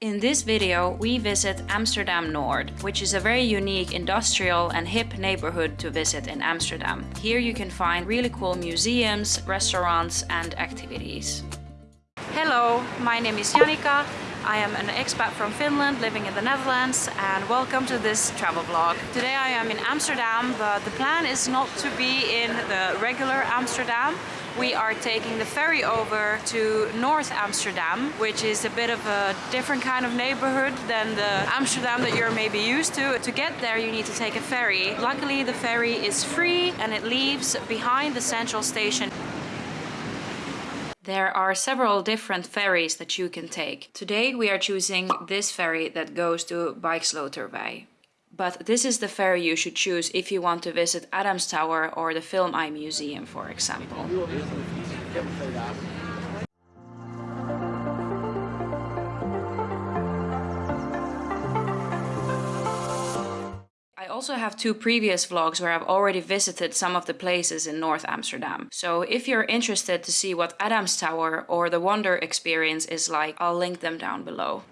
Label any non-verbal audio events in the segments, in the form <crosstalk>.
In this video, we visit Amsterdam Nord, which is a very unique industrial and hip neighborhood to visit in Amsterdam. Here you can find really cool museums, restaurants and activities. Hello, my name is Janika. I am an expat from Finland living in the Netherlands and welcome to this travel vlog. Today I am in Amsterdam, but the plan is not to be in the regular Amsterdam. We are taking the ferry over to North Amsterdam, which is a bit of a different kind of neighborhood than the Amsterdam that you're maybe used to. To get there you need to take a ferry. Luckily the ferry is free and it leaves behind the central station. There are several different ferries that you can take. Today we are choosing this ferry that goes to Buiksloterweg. But this is the ferry you should choose if you want to visit A'DAM Tower or the Film Eye Museum, for example. Also have two previous vlogs where I've already visited some of the places in North Amsterdam. So if you're interested to see what A'DAM Tower or the WONDR experience is like, I'll link them down below.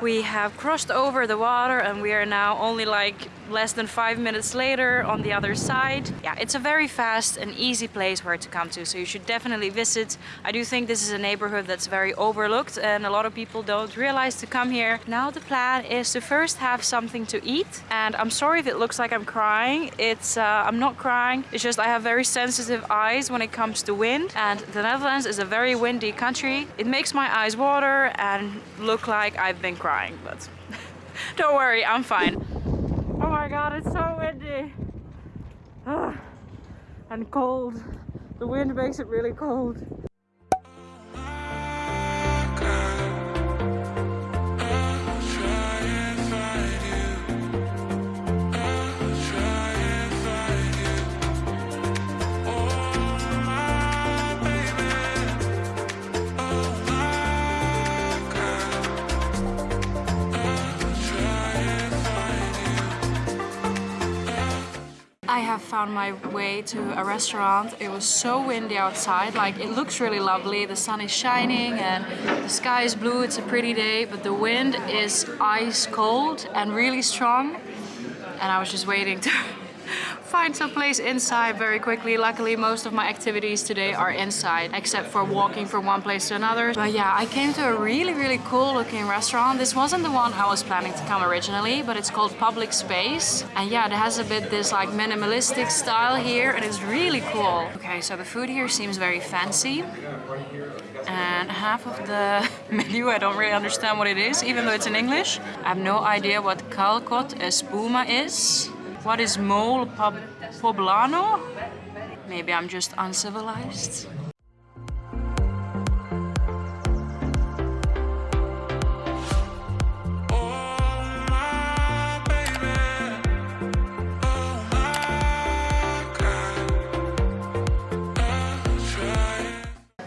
We have crossed over the water and we are now only like less than five minutes later on the other side. Yeah, it's a very fast and easy place where to come to, so you should definitely visit. I do think this is a neighborhood that's very overlooked and a lot of people don't realize to come here. Now the plan is to first have something to eat and I'm sorry if it looks like I'm crying. It's uh, I'm not crying, it's just I have very sensitive eyes when it comes to wind and the Netherlands is a very windy country. It makes my eyes water and look like I've been crying crying, but <laughs> don't worry, I'm fine. My god, it's so windy. Ah, and cold. The wind makes it really cold. I have found my way to a restaurant. It was so windy outside, like it looks really lovely. The sun is shining and the sky is blue. It's a pretty day, but the wind is ice cold and really strong. And I was just waiting to find some place inside very quickly. Luckily, most of my activities today are inside, except for walking from one place to another. But yeah, I came to a really, really cool looking restaurant. This wasn't the one I was planning to come originally, but it's called Public Space. And yeah, it has a bit this like minimalistic style here, and it's really cool. Okay, so the food here seems very fancy. And half of the <laughs> menu, I don't really understand what it is, even though it's in English. I have no idea what Calcot Espuma is. What is mole poblano? Maybe I'm just uncivilized.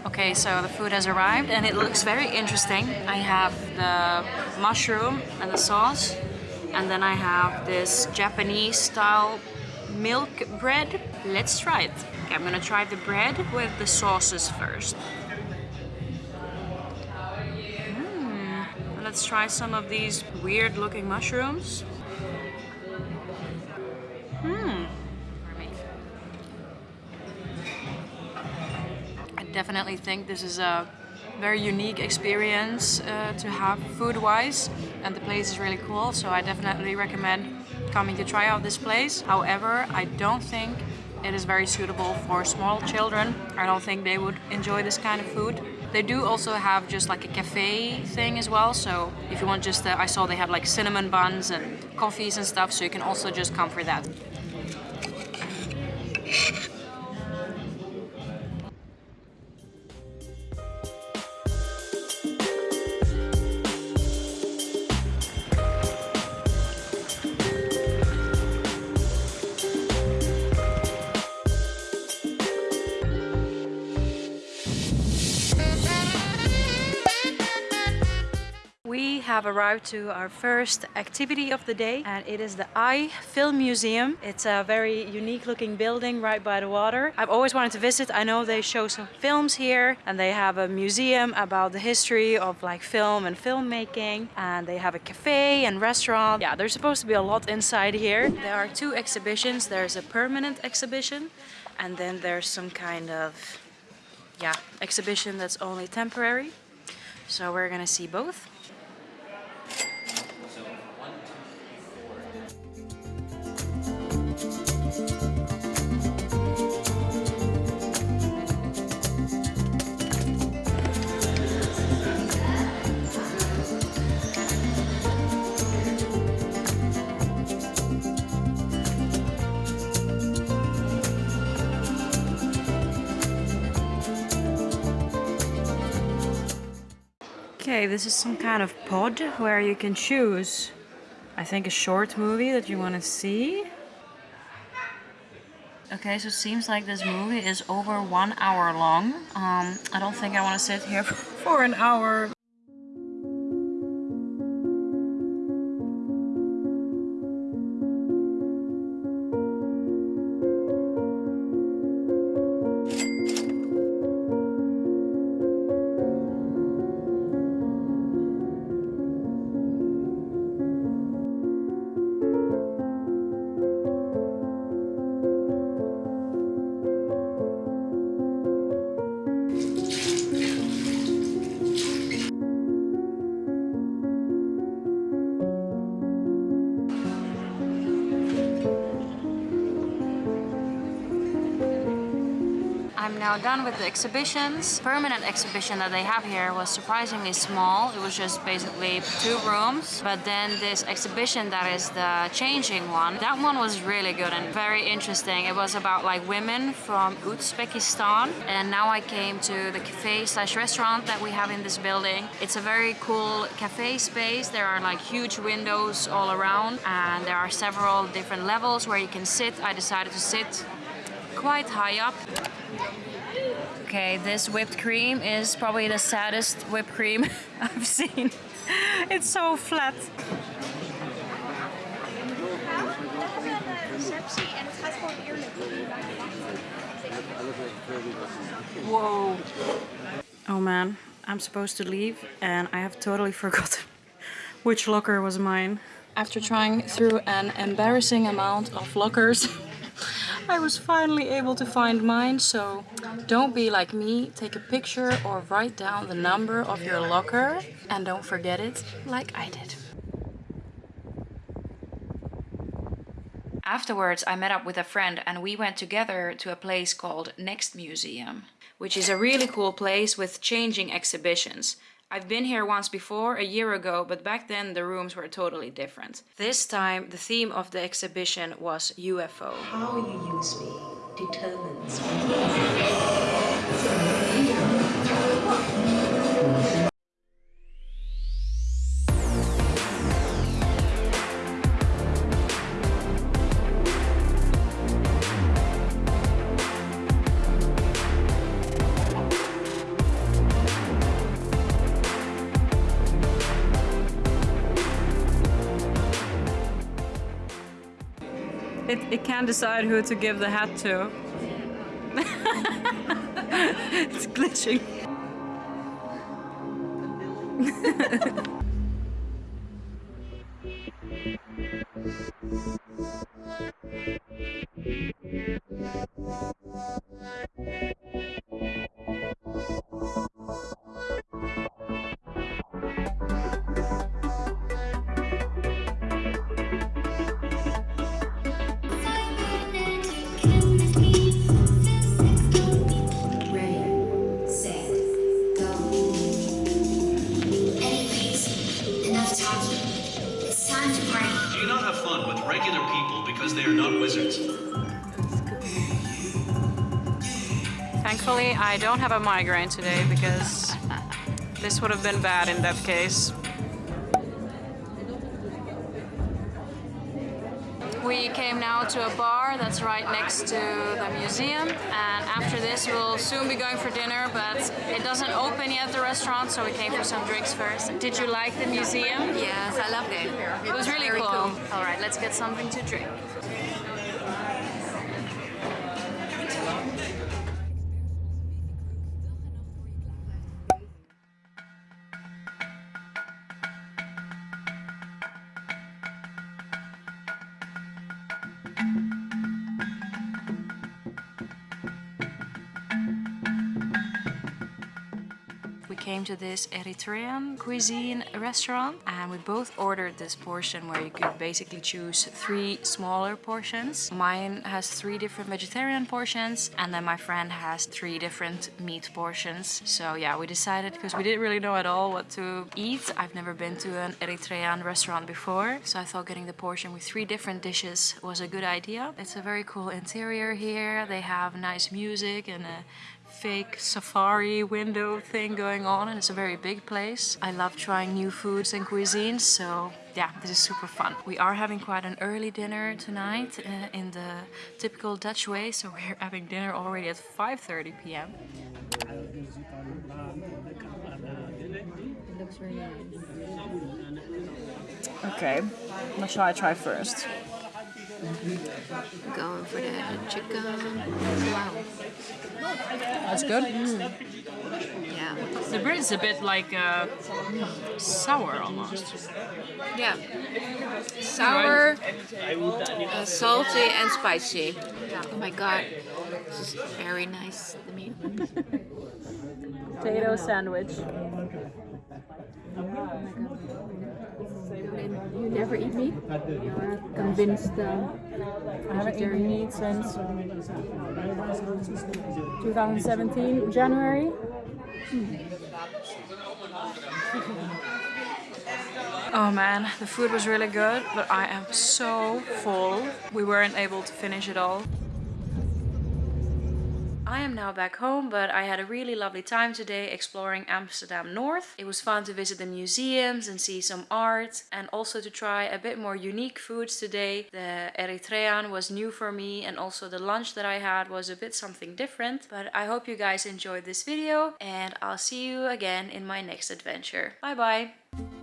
Okay, so the food has arrived and it looks very interesting. I have the mushroom and the sauce and then I have this Japanese style milk bread. Let's try it. Okay, I'm gonna try the bread with the sauces first. Mm. Let's try some of these weird looking mushrooms. Hmm. I definitely think this is a very unique experience uh, to have food-wise and the place is really cool so I definitely recommend coming to try out this place. However, I don't think it is very suitable for small children. I don't think they would enjoy this kind of food. They do also have just like a cafe thing as well, so if you want just, uh, I saw they have like cinnamon buns and coffees and stuff, so you can also just come for that. Have arrived to our first activity of the day and it is the Eye Film Museum. It's a very unique looking building right by the water. I've always wanted to visit. I know they show some films here and they have a museum about the history of like film and filmmaking and they have a cafe and restaurant. Yeah, there's supposed to be a lot inside here. There are two exhibitions. There's a permanent exhibition and then there's some kind of yeah, exhibition that's only temporary. So we're gonna see both. This is some kind of pod where you can choose, I think, a short movie that you want to see. Okay, so it seems like this movie is over one hour long. Um, I don't think I want to sit here <laughs> for an hour Now done with the exhibitions. Permanent exhibition that they have here was surprisingly small. It was just basically two rooms. But then this exhibition that is the changing one, that one was really good and very interesting. It was about like women from Uzbekistan. And now I came to the cafe slash restaurant that we have in this building. It's a very cool cafe space. There are like huge windows all around and there are several different levels where you can sit. I decided to sit quite high up. Okay, this whipped cream is probably the saddest whipped cream <laughs> I've seen. It's so flat. Whoa. Oh man, I'm supposed to leave and I have totally <laughs> forgotten which locker was mine. After trying through an embarrassing amount of lockers, <laughs> I was finally able to find mine, so don't be like me. Take a picture or write down the number of your locker and don't forget it like I did. Afterwards, I met up with a friend and we went together to a place called Nxt Museum, which is a really cool place with changing exhibitions. I've been here once before, a year ago, but back then the rooms were totally different. This time the theme of the exhibition was UFO. How you use me determines It, it can't decide who to give the hat to. <laughs> it's glitching. <laughs> regular people because they are not wizards? Thankfully, I don't have a migraine today because this would have been bad in that case. Came now to a bar that's right next to the museum and after this we'll soon be going for dinner but it doesn't open yet the restaurant so we came for some drinks first. Did you like the museum? Yes, I loved it. It was really Very cool. Alright, let's get something to drink. Came to this Eritrean cuisine restaurant and we both ordered this portion where you could basically choose three smaller portions. Mine has three different vegetarian portions and then my friend has three different meat portions. So yeah, we decided because we didn't really know at all what to eat. I've never been to an Eritrean restaurant before. So I thought getting the portion with three different dishes was a good idea. It's a very cool interior here. They have nice music and a fake safari window thing going on and it's a very big place. I love trying new foods and cuisines so yeah this is super fun. We are having quite an early dinner tonight uh, in the typical Dutch way so we're <laughs> having dinner already at 5.30 p.m. It looks really nice. Okay, what shall I try first? Going for the chicken. Wow. That's good. Yeah. The bread is a bit like uh, sour almost. Yeah. Sour, uh, salty, and spicy. Oh my god. This is very nice. The meat. Potato sandwich. You never eat meat? You're convinced. Uh, I haven't eaten meat since 2017, January. Oh man, the food was really good, but I am so full. We weren't able to finish it all. I am now back home, but I had a really lovely time today exploring Amsterdam North. It was fun to visit the museums and see some art and also to try a bit more unique foods today. The Eritrean was new for me and also the lunch that I had was a bit something different. But I hope you guys enjoyed this video and I'll see you again in my next adventure. Bye bye!